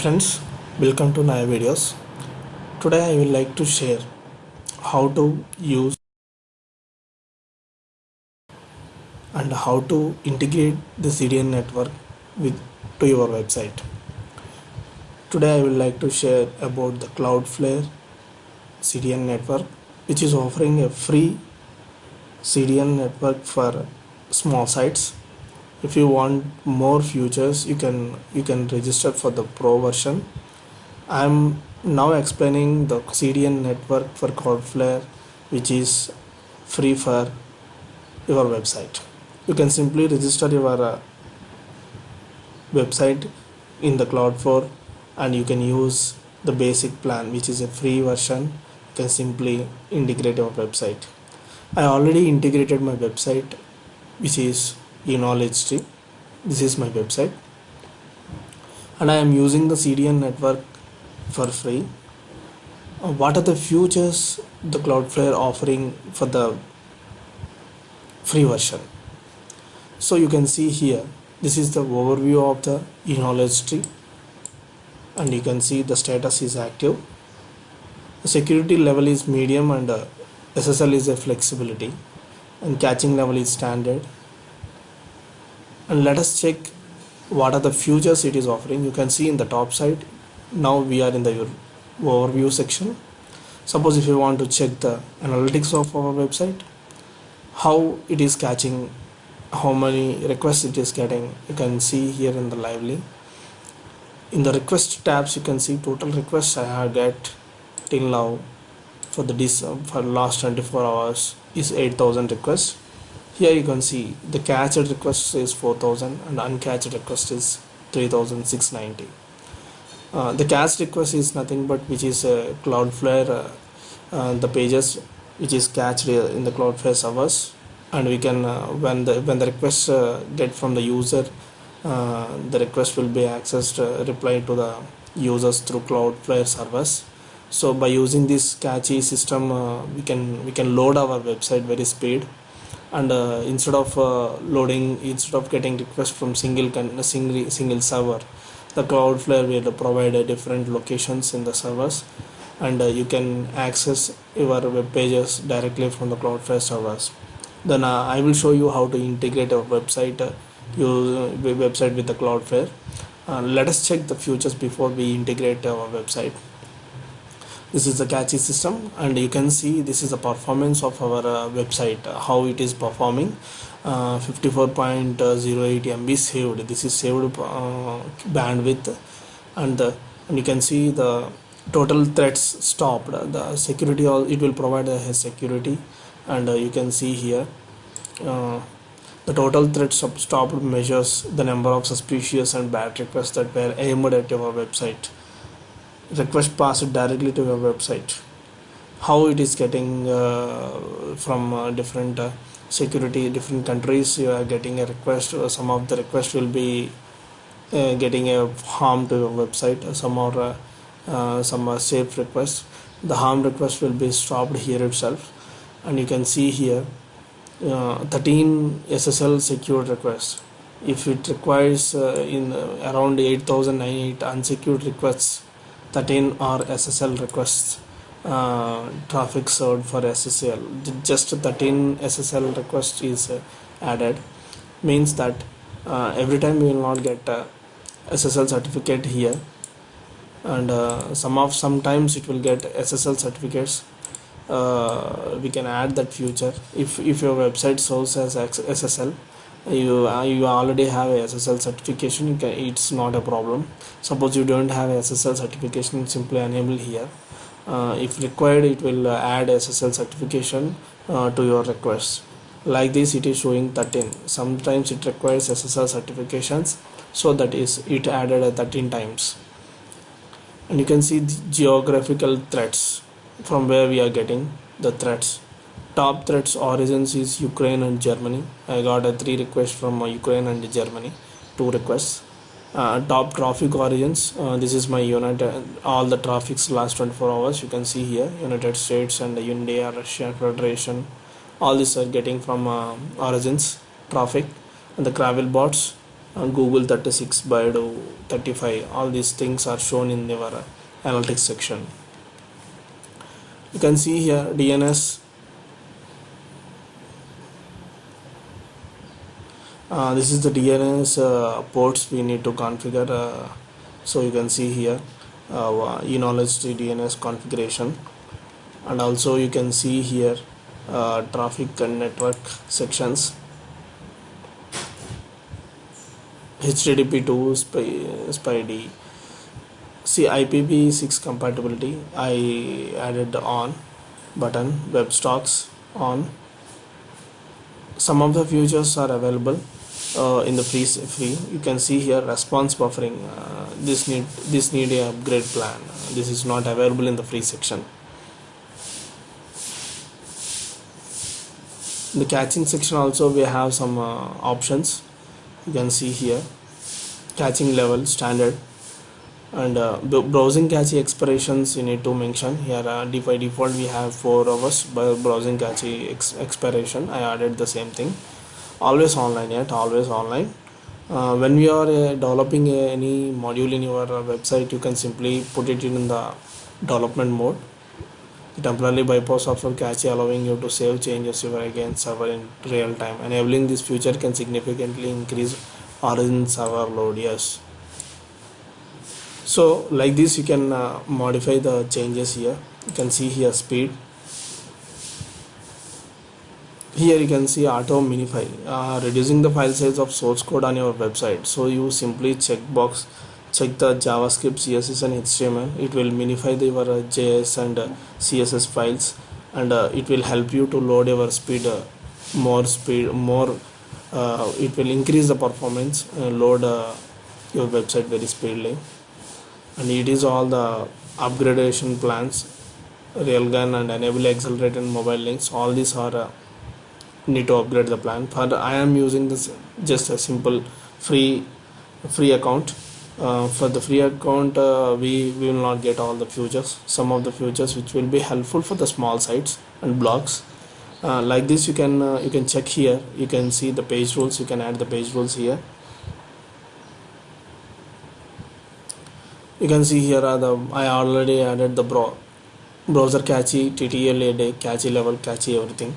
friends welcome to Naya videos. Today i will like to share how to use and how to integrate the cdn network with to your website. Today i will like to share about the cloudflare cdn network which is offering a free cdn network for small sites if you want more features you can you can register for the pro version. I'm now explaining the cdn network for cloudflare which is free for your website. You can simply register your uh, website in the cloudflare and you can use the basic plan which is a free version. You can simply integrate your website. I already integrated my website which is e-knowledge tree this is my website. And I am using the CDN network for free. Uh, what are the features the Cloudflare offering for the free version? So you can see here this is the overview of the e-knowledge tree and you can see the status is active. The security level is medium and uh, SSL is a flexibility. And caching level is standard and let us check what are the features it is offering. You can see in the top side. Now we are in the overview section. Suppose if you want to check the analytics of our website how it is catching how many requests it is getting you can see here in the lively in the request tabs you can see total requests I have get till now for the for last 24 hours is 8000 requests here you can see the cached request is 4000 and uncatched request is 3690 uh, the cached request is nothing but which is uh, cloudflare uh, uh, the pages which is cached in the cloudflare servers. And we can uh, when the when the request uh, get from the user the request will be accessed replied to the users through cloudflare servers. So by using this cache system we can we can load our website very speed and uh, instead of uh, loading instead of getting request from single single single server the cloudflare will provide uh, different locations in the servers. And uh, you can access your web pages directly from the cloudflare servers. Then uh, i will show you how to integrate a website uh, use website with the cloudflare. Let us check the features before we integrate our website this is the cache system and you can see this is the performance of our uh, website uh, how it is performing. Uh, 54.08 MB saved. This is saved uh, bandwidth and the, and you can see the total threats stopped. The security all it will provide a security and uh, you can see here uh, the total threats stopped measures the number of suspicious and bad requests that were aimed at your website request passed directly to your website. How it is getting uh, from uh, different uh, security different countries you are getting a request uh, some of the request will be uh, getting a harm to your website some are uh, some are safe requests. The harm request will be stopped here itself. And you can see here 13 SSL secured requests. If it requires in around 8098 unsecured requests 13 are SSL requests uh, traffic served for SSL just 13 SSL request is uh, added. Means that uh, every time we will not get SSL certificate here. And uh, some of sometimes it will get SSL certificates. Uh, we can add that feature if if your website shows as SSL you uh, you already have a SSL certification can, it's not a problem. Suppose you don't have SSL certification simply enable here. Uh, if required it will uh, add SSL certification uh, to your request. Like this it is showing 13 sometimes it requires SSL certifications so that is it added 13 times. And you can see the geographical threats from where we are getting the threats top threats origins is Ukraine and Germany. I got a three requests from uh, Ukraine and Germany. Two requests. Uh, top traffic origins uh, this is my United all the traffics last 24 hours you can see here. United States and India Russia Federation all these are getting from uh, origins traffic. And the crawler bots uh, google 36 baidu 35 all these things are shown in your uh, analytics section. You can see here dns uh, this is the DNS uh, ports we need to configure uh, so you can see here uh, e-knowledge DNS configuration. And also you can see here uh, traffic and network sections. HTTP2 SPI, SPI-D see IPv6 compatibility. I added on button WebSockets on. Some of the features are available uh, in the free free. You can see here response buffering uh, this need this need a upgrade plan. This is not available in the free section. In the caching section also we have some uh, options. You can see here caching level standard. And uh, browsing cache expirations you need to mention. Here uh, by default we have 4 hours browsing cache ex expiration. I added the same thing always online yet always online. Uh, when we are uh, developing any module in your uh, website you can simply put it in the development mode. Temporarily bypass software cache allowing you to save changes your again server in real time enabling this feature can significantly increase origin server load yes. So like this you can uh, modify the changes here. You can see here speed here you can see auto minify uh, reducing the file size of source code on your website. So you simply check box check the javascript css and html it will minify the your uh, js and uh, css files and uh, it will help you to load your speed uh, more speed more uh, it will increase the performance load your website very speedily. And it is all the upgradation plans railgun and enable accelerated mobile links. All these are need to upgrade the plan. For I am using this just a simple free free account. Uh, for the free account uh, we, we will not get all the features some of the features which will be helpful for the small sites and blogs uh, like this you can uh, you can check here. You can see the page rules. You can add the page rules here. You can see here are the I already added the bro browser cache TTL cache level cache everything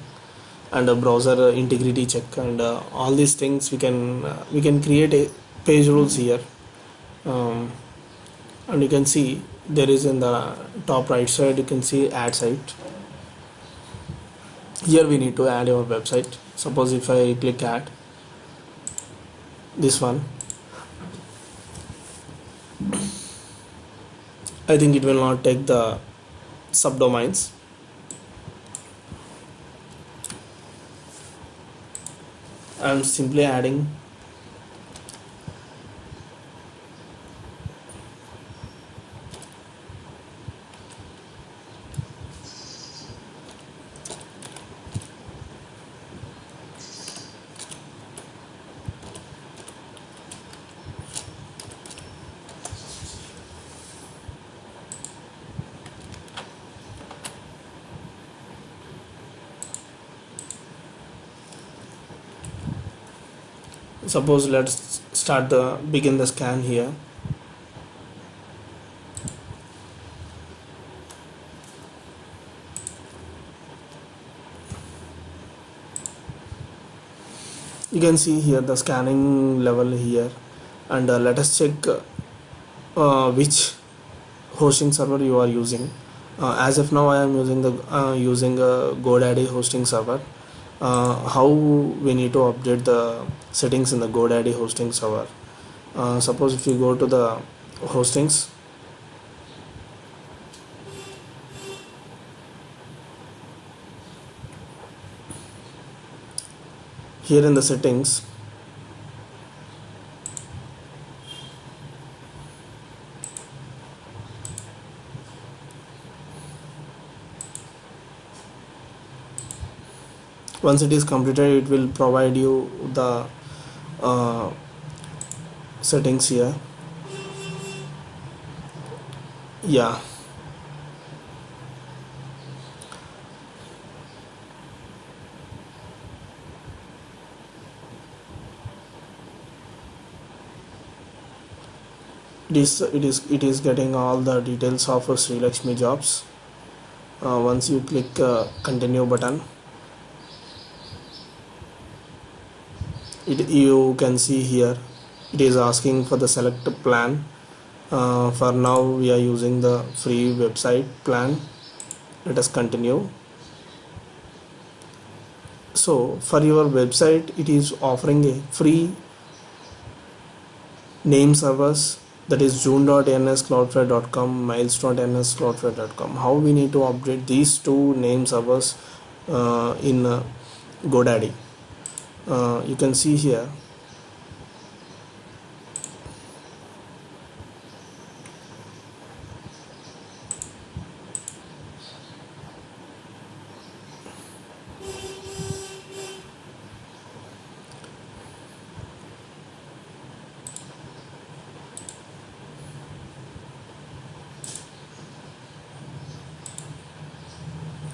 and a browser integrity check and uh, all these things we can uh, we can create a page rules here. Um, and you can see there is in the top right side you can see add site. Here we need to add our website. Suppose if I click add this one. I think it will not take the subdomains I'm simply adding suppose let's start the begin the scan here. You can see here the scanning level here. And uh, let us check uh, which hosting server you are using. Uh, as of now I am using the uh, using a GoDaddy hosting server. uh, how we need to update the settings in the GoDaddy hosting server. Uh, suppose if you go to the hostings here in the settings once it is completed it will provide you the uh, settings here. Yeah. It is it is it is getting all the details of Sri Lakshmi jobs. Uh, once you click uh, continue button it you can see here it is asking for the select plan. Uh, for now we are using the free website plan. Let us continue. So for your website it is offering a free name servers that is june.ns cloudflare.com miles.ns cloudflare.com how we need to update these two name servers uh, in uh, godaddy uh, you can see here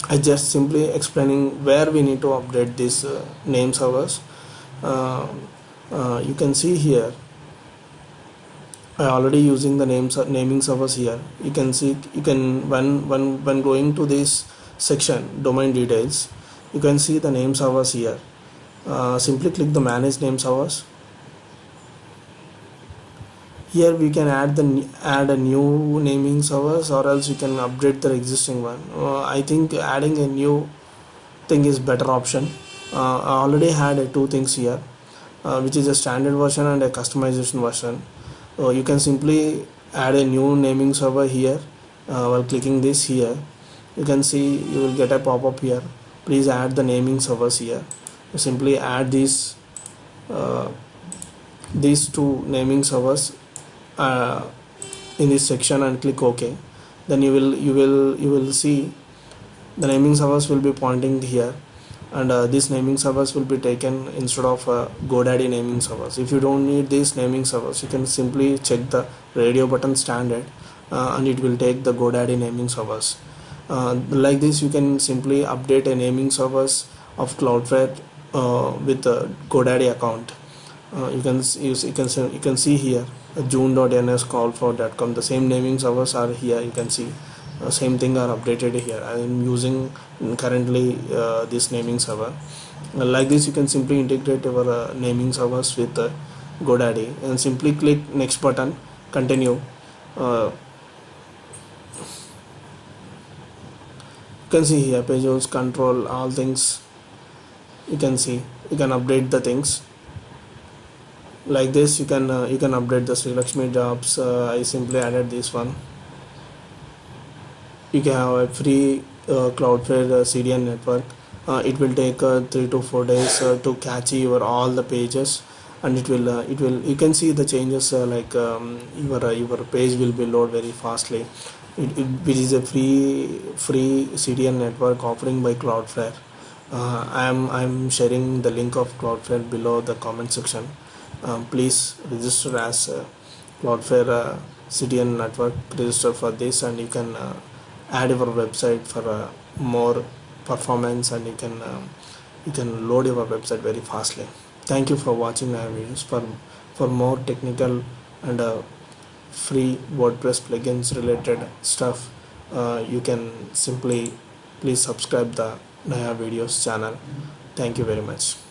I just simply explaining where we need to update these uh, name servers uh, uh, you can see here. I already using the names naming servers here. You can see you can when when when going to this section domain details you can see the name servers here. Uh, simply click the manage name servers here we can add the add a new naming servers or else you can update the existing one. Uh, I think adding a new thing is better option. Uh, I already had uh, two things here uh, which is a standard version and a customization version. So you can simply add a new naming server here uh, while clicking this here. You can see you will get a pop-up here. Please add the naming servers here. You simply add these uh, these two naming servers uh, in this section and click ok then you will you will you will see the naming servers will be pointing here and uh, these naming servers will be taken instead of uh, godaddy naming servers. If you don't need these naming servers you can simply check the radio button standard uh, and it will take the godaddy naming servers. Uh, like this you can simply update a naming servers of cloudflare uh, with a godaddy account. Uh, you can use you can you can see here june.ns call the same naming servers are here you can see. Uh, same thing are updated here. I am using currently uh, this naming server uh, like this you can simply integrate your uh, naming servers with uh, GoDaddy and simply click next button continue. Uh, you can see here pages control all things. You can see you can update the things like this you can uh, you can update the Sri Lakshmi jobs. Uh, I simply added this one. You can have a free uh, Cloudflare uh, CDN network. Uh, it will take uh, three to four days to catch your all the pages. And it will it will you can see the changes like um, your your page will be load very fastly. It, it, it is a free free CDN network offering by Cloudflare. Uh, I'm I'm sharing the link of Cloudflare below the comment section um, please register as uh, Cloudflare CDN network. Register for this and you can uh, add your website for uh, more performance and you can uh, you can load your website very fastly. Thank you for watching my videos. For for more technical and uh, free WordPress plugins related stuff uh, you can simply please subscribe the Naya videos channel. Thank you very much